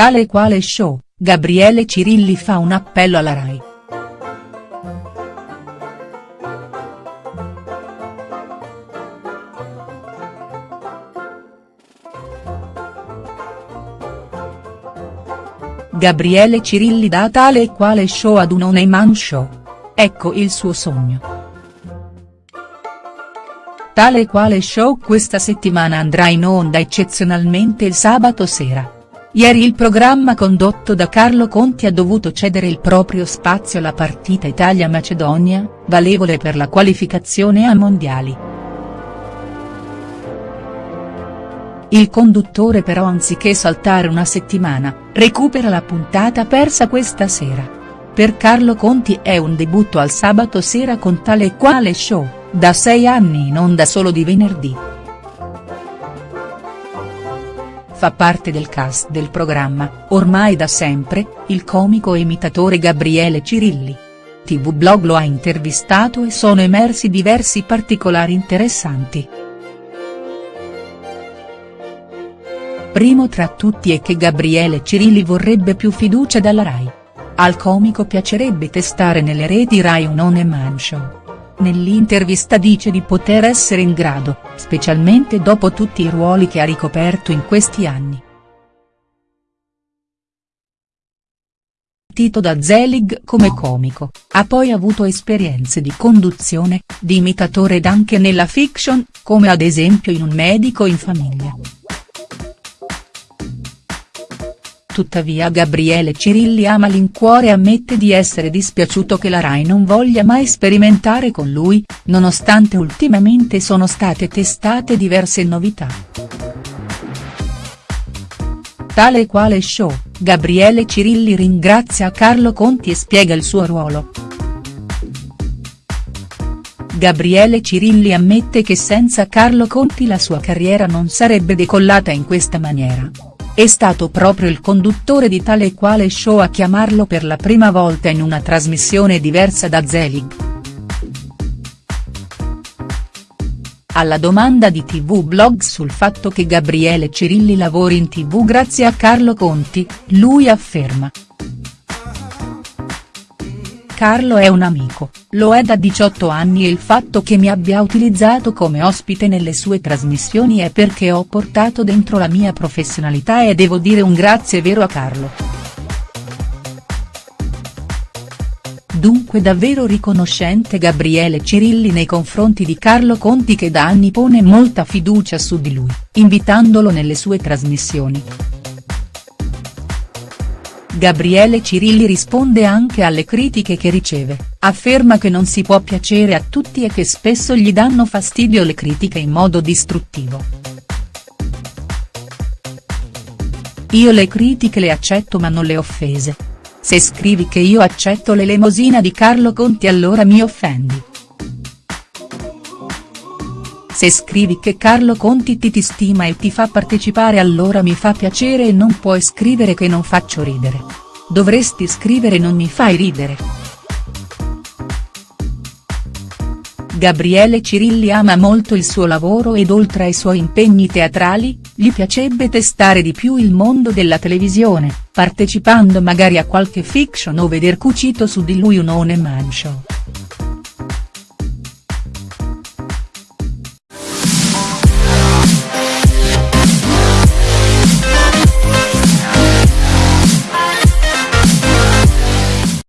Tale quale show, Gabriele Cirilli fa un appello alla Rai. Gabriele Cirilli dà tale e quale show ad un On Man Show. Ecco il suo sogno. Tale e quale show questa settimana andrà in onda eccezionalmente il sabato sera. Ieri il programma condotto da Carlo Conti ha dovuto cedere il proprio spazio alla partita Italia-Macedonia, valevole per la qualificazione a mondiali. Il conduttore però anziché saltare una settimana, recupera la puntata persa questa sera. Per Carlo Conti è un debutto al sabato sera con tale e quale show, da sei anni in onda solo di venerdì. Fa parte del cast del programma, ormai da sempre, il comico e imitatore Gabriele Cirilli. TV Blog lo ha intervistato e sono emersi diversi particolari interessanti. Primo tra tutti è che Gabriele Cirilli vorrebbe più fiducia dalla Rai. Al comico piacerebbe testare nelle reti Rai un on man show. Nell'intervista dice di poter essere in grado, specialmente dopo tutti i ruoli che ha ricoperto in questi anni. Tito da Zelig come comico, ha poi avuto esperienze di conduzione, di imitatore ed anche nella fiction, come ad esempio in Un medico in famiglia. Tuttavia Gabriele Cirilli a malincuore ammette di essere dispiaciuto che la Rai non voglia mai sperimentare con lui, nonostante ultimamente sono state testate diverse novità. Tale quale show, Gabriele Cirilli ringrazia Carlo Conti e spiega il suo ruolo. Gabriele Cirilli ammette che senza Carlo Conti la sua carriera non sarebbe decollata in questa maniera. È stato proprio il conduttore di tale e quale show a chiamarlo per la prima volta in una trasmissione diversa da Zelig. Alla domanda di TV Blog sul fatto che Gabriele Cirilli lavori in tv grazie a Carlo Conti, lui afferma. Carlo è un amico, lo è da 18 anni e il fatto che mi abbia utilizzato come ospite nelle sue trasmissioni è perché ho portato dentro la mia professionalità e devo dire un grazie vero a Carlo. Dunque davvero riconoscente Gabriele Cirilli nei confronti di Carlo Conti che da anni pone molta fiducia su di lui, invitandolo nelle sue trasmissioni. Gabriele Cirilli risponde anche alle critiche che riceve, afferma che non si può piacere a tutti e che spesso gli danno fastidio le critiche in modo distruttivo. Io le critiche le accetto ma non le offese. Se scrivi che io accetto l'elemosina di Carlo Conti allora mi offendi. Se scrivi che Carlo Conti ti, ti stima e ti fa partecipare allora mi fa piacere e non puoi scrivere che non faccio ridere. Dovresti scrivere non mi fai ridere. Gabriele Cirilli ama molto il suo lavoro ed oltre ai suoi impegni teatrali, gli piacerebbe testare di più il mondo della televisione, partecipando magari a qualche fiction o veder cucito su di lui un one man show.